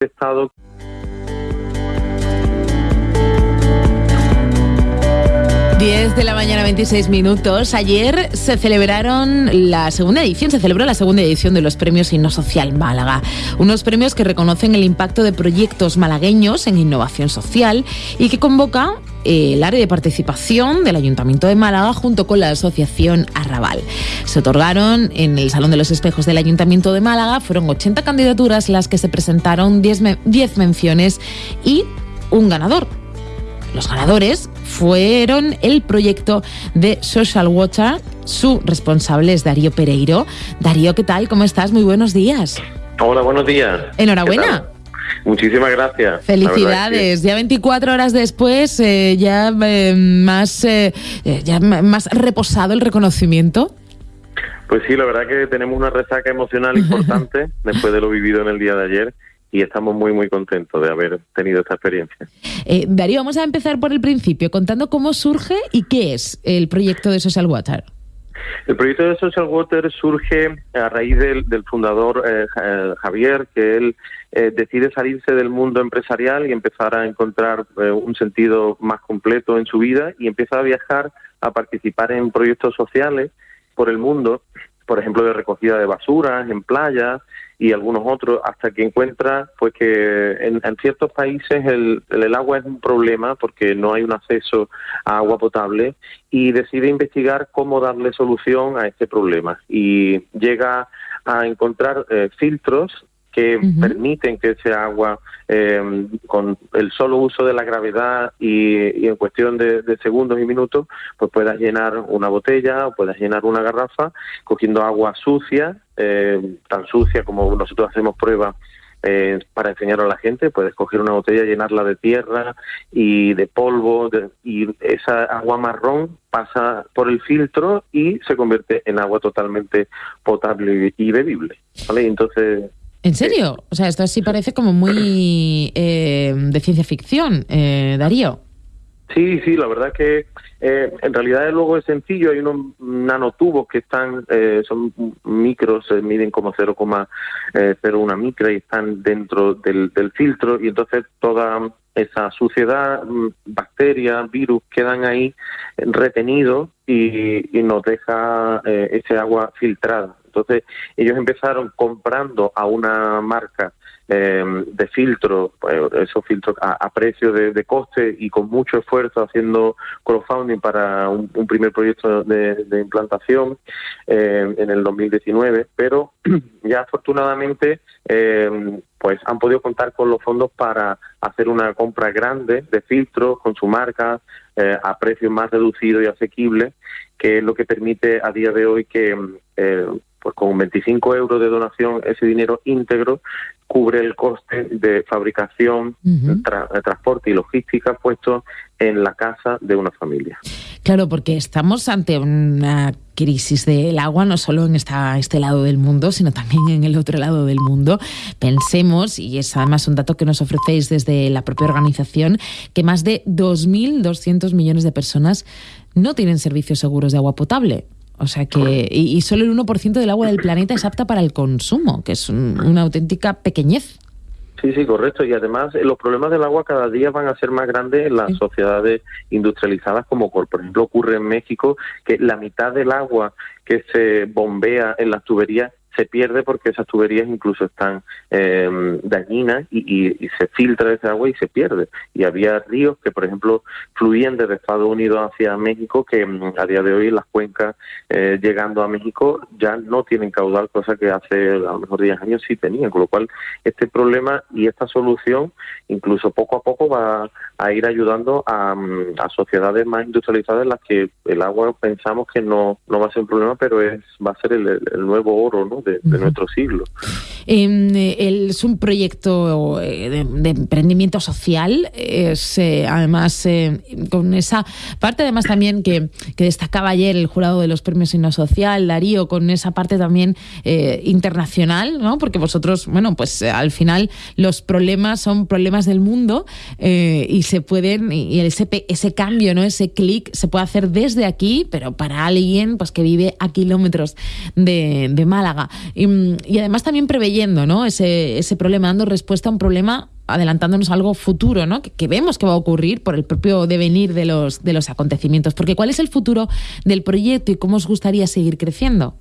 Estado. 10 de la mañana, 26 minutos. Ayer se celebraron la segunda edición, se celebró la segunda edición de los premios Inno Social Málaga. Unos premios que reconocen el impacto de proyectos malagueños en innovación social y que convoca el área de participación del Ayuntamiento de Málaga junto con la Asociación Arrabal. Se otorgaron en el Salón de los Espejos del Ayuntamiento de Málaga, fueron 80 candidaturas las que se presentaron, 10, 10 menciones y un ganador. Los ganadores fueron el proyecto de Social Water. Su responsable es Darío Pereiro. Darío, ¿qué tal? ¿Cómo estás? Muy buenos días. Hola, buenos días. Enhorabuena. Muchísimas gracias. Felicidades. Ya 24 horas después, eh, ya, eh, más, eh, ya más reposado el reconocimiento. Pues sí, la verdad que tenemos una resaca emocional importante después de lo vivido en el día de ayer y estamos muy, muy contentos de haber tenido esta experiencia. Eh, Darío, vamos a empezar por el principio, contando cómo surge y qué es el proyecto de Social Water. El proyecto de Social Water surge a raíz del, fundador eh, eh, Javier, que él decide salirse del mundo empresarial y empezar a encontrar un sentido más completo en su vida y empieza a viajar, a participar en proyectos sociales por el mundo, por ejemplo, de recogida de basuras en playas, y algunos otros, hasta que encuentra pues que en, ciertos países el, el, agua es un problema porque no hay un acceso a agua potable y decide investigar cómo darle solución a este problema. Y llega a encontrar eh, filtros que permiten que ese agua, eh, con el solo uso de la gravedad y, en cuestión de, segundos y minutos, pues puedas llenar una botella o puedas llenar una garrafa cogiendo agua sucia, eh, tan sucia como nosotros hacemos pruebas eh, para enseñar a la gente, puedes coger una botella, llenarla de tierra y de polvo y esa agua marrón pasa por el filtro y se convierte en agua totalmente potable y bebible. ¿vale? Entonces ¿En serio? O sea, esto sí parece como muy eh, de ciencia ficción, eh, Darío. Sí, sí, la verdad que eh, en realidad luego es sencillo. Hay unos nanotubos que están, eh, son micros, se miden como 0,01 micra y están dentro del, filtro y entonces toda esa suciedad, mm, bacterias, virus quedan ahí retenidos y nos deja ese agua filtrada. Entonces ellos empezaron comprando a una marca eh, de filtros, pues, esos filtros a, precio de, coste y con mucho esfuerzo haciendo crowdfunding para un, primer proyecto de, implantación eh, en el 2019, pero ya afortunadamente eh, pues han podido contar con los fondos para hacer una compra grande de filtros con su marca a precios más reducidos y asequibles, que es lo que permite a día de hoy que pues con 25 euros de donación ese dinero íntegro cubre el coste de fabricación, transporte y logística puesto en la casa de una familia. Claro, porque estamos ante una crisis del agua no solo en esta, este lado del mundo, sino también en el otro lado del mundo. Pensemos, y es además un dato que nos ofrecéis desde la propia organización, que más de 2.200 millones de personas no tienen servicios seguros de agua potable. O sea que, y, solo el 1% del agua del planeta es apta para el consumo, que es una auténtica pequeñez. Sí, sí, correcto. Y además eh, los problemas del agua cada día van a ser más grandes en las sociedades industrializadas, como por ejemplo ocurre en México, que la mitad del agua que se bombea en las tuberías se pierde porque esas tuberías incluso están eh, dañinas y, se filtra ese agua y se pierde. Y había ríos que, por ejemplo, fluían desde Estados Unidos hacia México, que mm, a día de hoy las cuencas eh, llegando a México ya no tienen caudal, cosa que hace a lo mejor 10 años sí tenían. Con lo cual, este problema y esta solución, incluso poco a poco, va a ir ayudando a, mm, sociedades más industrializadas en las que el agua pensamos que no, no va a ser un problema, pero es va a ser el, el nuevo oro, ¿no? De, nuestro siglo. Em, es un proyecto eh, de, emprendimiento social, es eh, además eh, con esa parte además también que, destacaba ayer el jurado de los premios Inno Social, Darío, con esa parte también internacional, ¿no? porque vosotros, bueno, pues al final los problemas son problemas del mundo y se pueden, y ese, ese cambio, ¿no? ese clic se puede hacer desde aquí, pero para alguien pues que vive a kilómetros de, de Málaga. Y, además también preveyendo ¿no? ese, ese problema, dando respuesta a un problema adelantándonos algo futuro, ¿no? Que, vemos que va a ocurrir por el propio devenir de los, de los acontecimientos. Porque ¿cuál es el futuro del proyecto y cómo os gustaría seguir creciendo?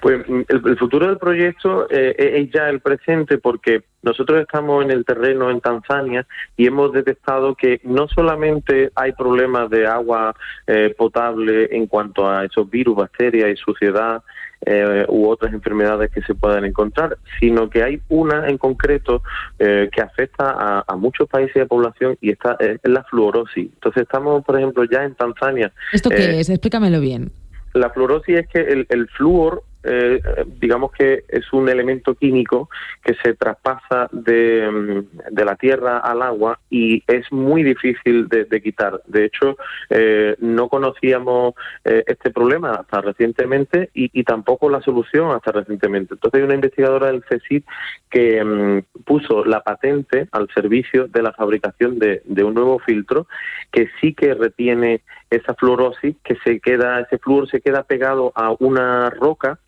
Pues mm, el, futuro del proyecto eh, es ya el presente porque nosotros estamos en el terreno en Tanzania y hemos detectado que no solamente hay problemas de agua eh, potable en cuanto a esos virus, bacterias y suciedad eh, u otras enfermedades que se puedan encontrar, sino que hay una en concreto que afecta a, muchos países de población y esta es la fluorosis. Entonces estamos, por ejemplo, ya en Tanzania. ¿Esto qué es? Explícamelo bien. La fluorosis es que el, el flúor eh, digamos que es un elemento químico que se traspasa de, mm, de, la tierra al agua y es muy difícil de, quitar. De hecho, eh, no conocíamos eh, este problema hasta recientemente y, tampoco la solución hasta recientemente. Entonces hay una investigadora del CSIC que mm, puso la patente al servicio de la fabricación de, de un nuevo filtro que sí que retiene esa fluorosis que se queda, ese flúor se queda pegado a una roca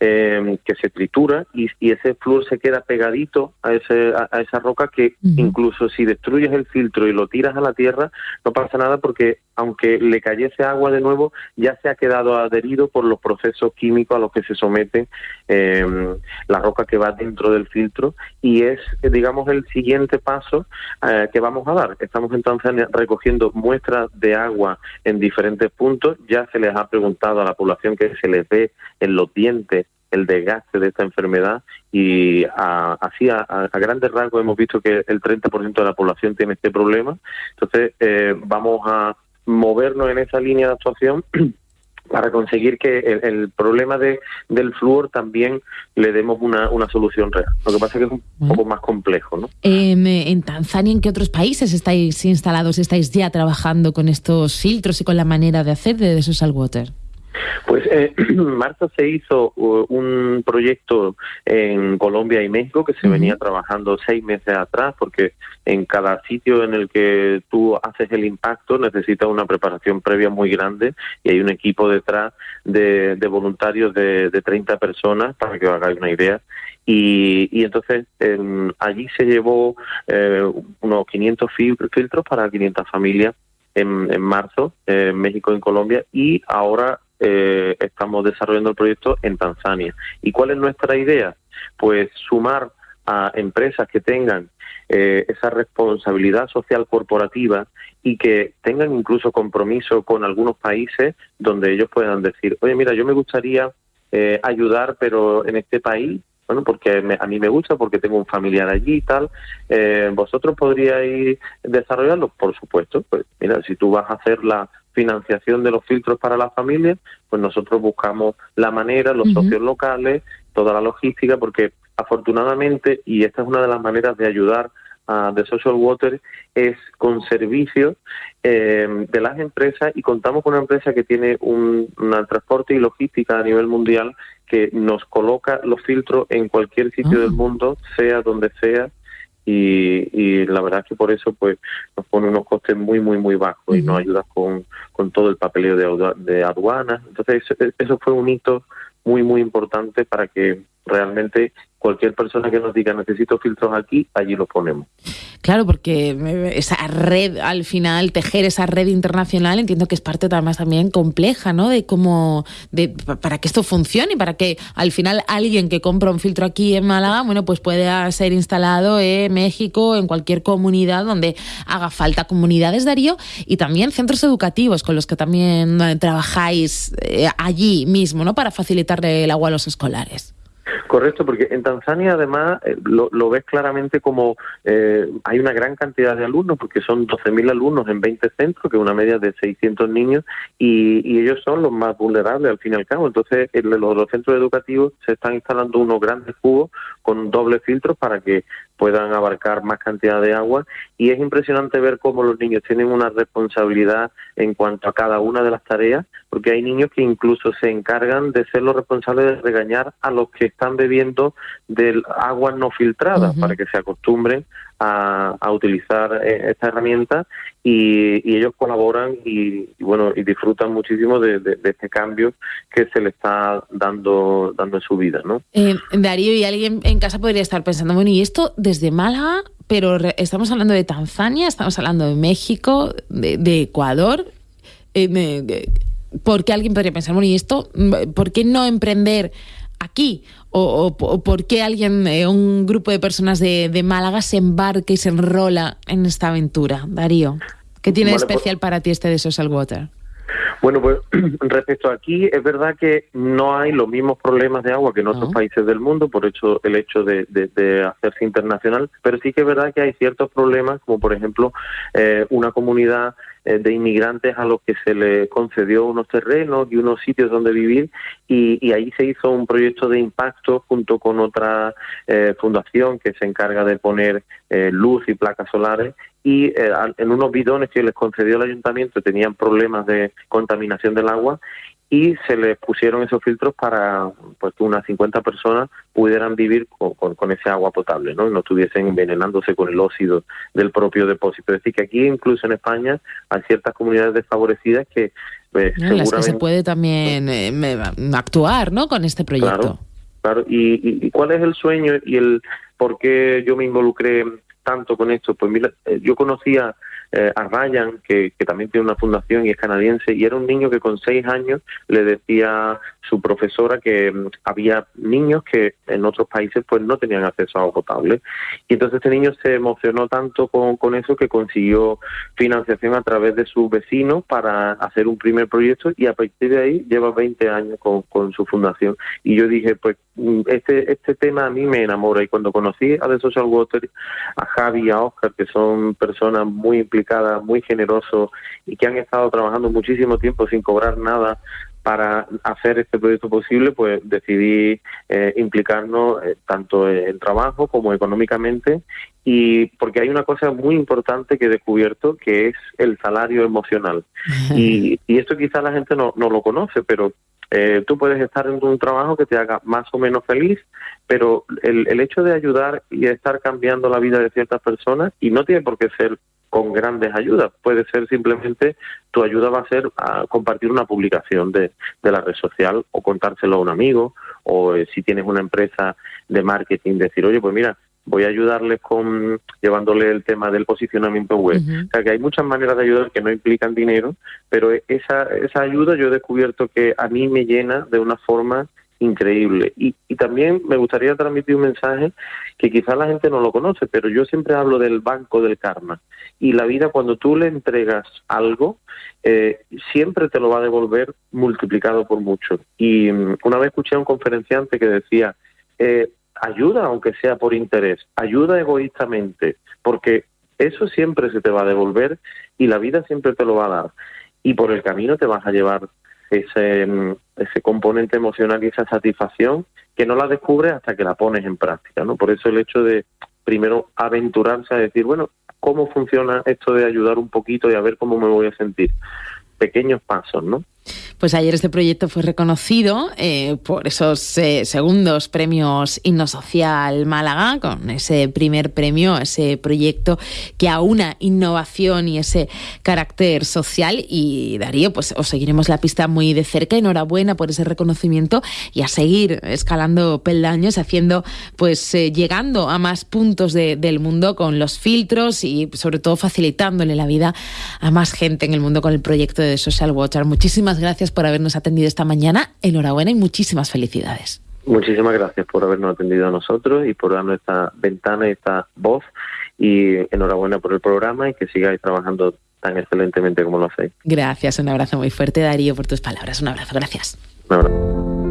eh, que se tritura y, ese flúor se queda pegadito a, ese, a, esa roca que incluso si destruyes el filtro y lo tiras a la tierra no pasa nada porque aunque le cayese agua de nuevo ya se ha quedado adherido por los procesos químicos a los que se somete eh, la roca que va dentro del filtro y es digamos el siguiente paso eh, que vamos a dar. Estamos entonces recogiendo muestras de agua en diferentes puntos, ya se les ha preguntado a la población que se les ve en los dientes el desgaste de esta enfermedad y así a, grandes rasgos hemos visto que el 30% de la población tiene este problema. Entonces eh, vamos a movernos en esa línea de actuación para conseguir que el, problema de, del flúor también le demos una, una, solución real. Lo que pasa es que es un poco más complejo. ¿no? Em, en Tanzania, ¿en qué otros países estáis instalados, estáis ya trabajando con estos filtros y con la manera de hacer de social water? Pues eh, en marzo se hizo uh, un proyecto en Colombia y México que se venía trabajando seis meses atrás porque en cada sitio en el que tú haces el impacto necesitas una preparación previa muy grande y hay un equipo detrás de, voluntarios de, de 30 personas para que os hagáis una idea. Y, y, entonces allí se llevó eh, unos 500 filtros para 500 familias en, en marzo en México y en Colombia y ahora eh, estamos desarrollando el proyecto en Tanzania. ¿Y cuál es nuestra idea? Pues sumar a empresas que tengan eh, esa responsabilidad social corporativa y que tengan incluso compromiso con algunos países donde ellos puedan decir, oye, mira, yo me gustaría eh, ayudar, pero en este país, bueno, porque a mí me gusta, porque tengo un familiar allí y tal, ¿vosotros podríais desarrollarlo? Por supuesto, pues mira, si tú vas a hacer la financiación de los filtros para las familias, pues nosotros buscamos la manera, los socios locales, toda la logística, porque afortunadamente, y esta es una de las maneras de ayudar a The Social Water, es con servicios eh, de las empresas y contamos con una empresa que tiene un, transporte y logística a nivel mundial que nos coloca los filtros en cualquier sitio del ah. mundo, sea donde sea, y, la verdad es que por eso pues nos pone unos costes muy muy muy bajos y nos ayuda con, con todo el papeleo de, de aduanas. Entonces eso fue un hito muy muy importante para que realmente cualquier persona que nos diga necesito filtros aquí, allí los ponemos. Claro, porque esa red, al final, tejer esa red internacional, entiendo que es parte también compleja, ¿no? De cómo, de, para que esto funcione para que al final alguien que compra un filtro aquí en Málaga, bueno, pues pueda ser instalado en México, en cualquier comunidad donde haga falta. Comunidades, Darío, y también centros educativos con los que también eh, trabajáis eh, allí mismo, ¿no? Para facilitarle el agua a los escolares. Correcto, porque en Tanzania además eh, lo, ves claramente como eh, hay una gran cantidad de alumnos, porque son 12.000 alumnos en 20 centros, que es una media de 600 niños, y, ellos son los más vulnerables al fin y al cabo. Entonces, en los, los centros educativos se están instalando unos grandes cubos con doble filtros para que puedan abarcar más cantidad de agua. Y es impresionante ver cómo los niños tienen una responsabilidad en cuanto a cada una de las tareas, porque hay niños que incluso se encargan de ser los responsables de regañar a los que están bebiendo del agua no filtrada para que se acostumbren a, utilizar eh, esta herramienta y, ellos colaboran y, bueno y disfrutan muchísimo de, este cambio que se le está dando dando en su vida, ¿no? Eh, Darío y alguien en casa podría estar pensando bueno y esto desde Málaga pero estamos hablando de Tanzania, estamos hablando de México, de, Ecuador. Eh, ¿Por qué alguien podría pensar, bueno, ¿y esto? ¿Por qué no emprender aquí? ¿O, por qué alguien, eh, un grupo de personas de, Málaga se embarca y se enrola en esta aventura? Darío, ¿qué tiene de pues especial para ti este de Social Water? Bueno, pues respecto a aquí, es verdad que no hay los mismos problemas de agua que en otros países del mundo, por hecho el hecho de, hacerse internacional, pero sí que es verdad que hay ciertos problemas, como por ejemplo eh, una comunidad de inmigrantes a los que se le concedió unos terrenos y unos sitios donde vivir y, ahí se hizo un proyecto de impacto junto con otra eh, fundación que se encarga de poner luz y placas solares y eh, en unos bidones que les concedió el ayuntamiento tenían problemas de contaminación del agua y se les pusieron esos filtros para pues que unas 50 personas pudieran vivir con, ese agua potable, ¿no? Y no estuviesen envenenándose con el óxido del propio depósito. Es decir, que aquí incluso en España hay ciertas comunidades desfavorecidas que pues, seguramente... Las que se puede también eh, actuar, ¿no? Con este proyecto. Claro, claro. ¿Y, ¿Y cuál es el sueño y el por qué yo me involucré tanto con esto? Pues mira, eh, yo conocía eh, a Ryan, que, también tiene una fundación y es canadiense, y era un niño que con seis años le decía su profesora que mm, había niños que en otros países pues no tenían acceso a agua potable. Y entonces este niño se emocionó tanto con, con eso que consiguió financiación a través de sus vecinos para hacer un primer proyecto y a partir de ahí lleva 20 años con, con su fundación. Y yo dije, pues este, este tema a mí me enamora y cuando conocí a The Social Water, a Javi y a Oscar, que son personas muy implicadas, muy generosos y que han estado trabajando muchísimo tiempo sin cobrar nada para hacer este proyecto posible, pues decidí eh, implicarnos eh, tanto en trabajo como económicamente y porque hay una cosa muy importante que he descubierto que es el salario emocional. y, esto quizá la gente no, no lo conoce, pero eh, tú puedes estar en un trabajo que te haga más o menos feliz, pero el, el hecho de ayudar y estar cambiando la vida de ciertas personas, y no tiene por qué ser con grandes ayudas. Puede ser simplemente tu ayuda va a ser a compartir una publicación de, la red social o contárselo a un amigo o eh, si tienes una empresa de marketing decir, oye, pues mira, voy a ayudarles con llevándole el tema del posicionamiento web. O sea que hay muchas maneras de ayudar que no implican dinero, pero esa, esa ayuda yo he descubierto que a mí me llena de una forma increíble. Y, y también me gustaría transmitir un mensaje que quizás la gente no lo conoce, pero yo siempre hablo del banco del karma. Y la vida cuando tú le entregas algo, eh, siempre te lo va a devolver multiplicado por mucho. Y mm, una vez escuché a un conferenciante que decía, eh, ayuda aunque sea por interés, ayuda egoístamente, porque eso siempre se te va a devolver y la vida siempre te lo va a dar. Y por el camino te vas a llevar ese, mm, ese componente emocional y esa satisfacción que no la descubres hasta que la pones en práctica, ¿no? Por eso el hecho de primero aventurarse a decir, bueno, ¿cómo funciona esto de ayudar un poquito y a ver cómo me voy a sentir? Pequeños pasos, ¿no? Pues ayer este proyecto fue reconocido eh, por esos eh, segundos premios Himno Social Málaga, con ese primer premio, ese proyecto que aúna innovación y ese carácter social. Y Darío, pues os seguiremos la pista muy de cerca. Enhorabuena por ese reconocimiento y a seguir escalando peldaños, haciendo, pues eh, llegando a más puntos del mundo con los filtros y sobre todo facilitándole la vida a más gente en el mundo con el proyecto de Social Water. Muchísimas gracias por habernos atendido esta mañana. Enhorabuena y muchísimas felicidades. Muchísimas gracias por habernos atendido a nosotros y por darnos esta ventana y esta voz. Y enhorabuena por el programa y que sigáis trabajando tan excelentemente como lo hacéis. Gracias, un abrazo muy fuerte, Darío, por tus palabras. Un abrazo, gracias. Un abrazo.